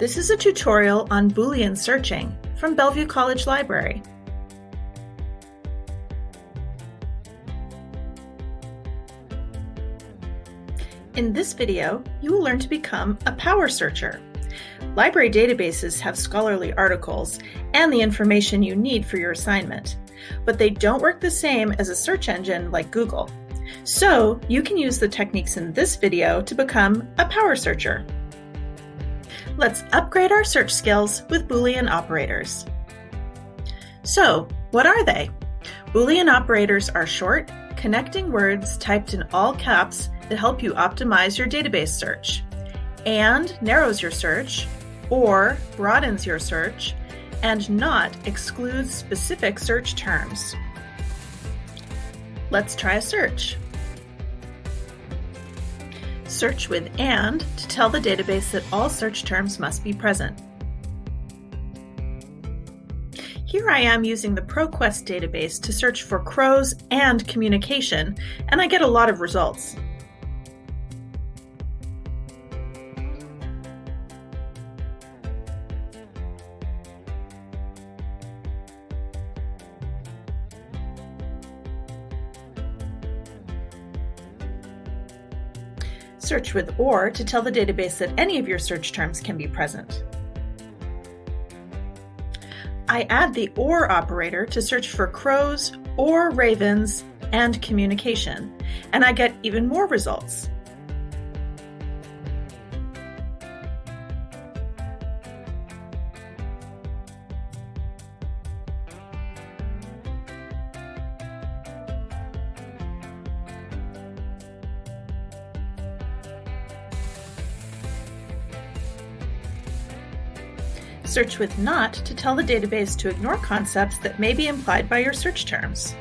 This is a tutorial on Boolean searching from Bellevue College Library. In this video, you will learn to become a power searcher. Library databases have scholarly articles and the information you need for your assignment, but they don't work the same as a search engine like Google. So you can use the techniques in this video to become a power searcher. Let's upgrade our search skills with Boolean operators. So, what are they? Boolean operators are short, connecting words typed in all caps that help you optimize your database search. And narrows your search, or broadens your search, and not excludes specific search terms. Let's try a search. Search with AND to tell the database that all search terms must be present. Here I am using the ProQuest database to search for crows and communication, and I get a lot of results. Search with OR to tell the database that any of your search terms can be present. I add the OR operator to search for crows or ravens and communication, and I get even more results. Search with NOT to tell the database to ignore concepts that may be implied by your search terms.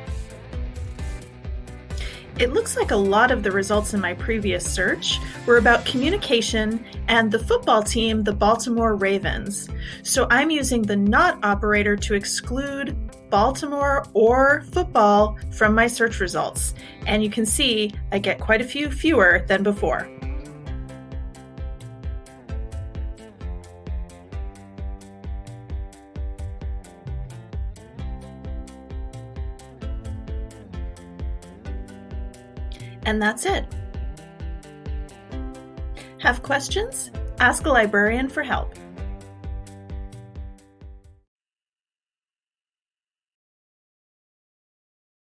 It looks like a lot of the results in my previous search were about communication and the football team, the Baltimore Ravens. So I'm using the NOT operator to exclude Baltimore or football from my search results. And you can see I get quite a few fewer than before. And that's it. Have questions? Ask a librarian for help.